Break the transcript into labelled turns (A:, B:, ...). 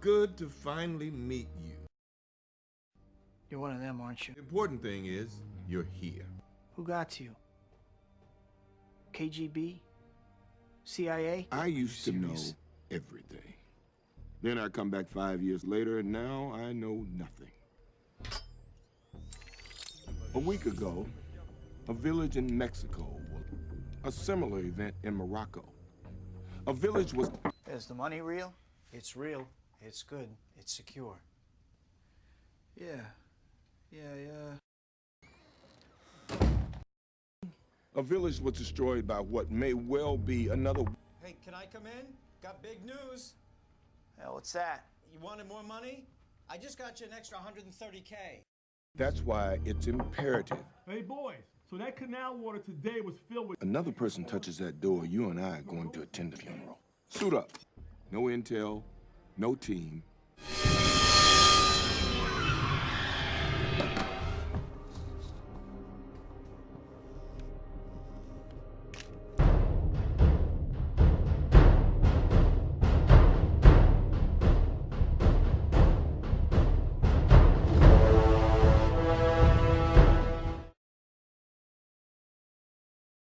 A: good to finally meet you.
B: You're one of them, aren't you?
A: The important thing is, you're here.
B: Who got you? KGB? CIA?
C: I used to know everything. Then I come back five years later, and now I know nothing. A week ago, a village in Mexico, a similar event in Morocco. A village was
B: Is the money real? It's real. It's good. It's secure. Yeah. Yeah, yeah.
C: a village was destroyed by what may well be another
D: Hey, can I come in? Got big news.
B: Hell, what's that?
D: You wanted more money? I just got you an extra 130K.
C: That's why it's imperative.
E: Hey boys, so that canal water today was filled with
C: Another person touches that door, you and I are going to attend the funeral. Suit up. No intel, no team,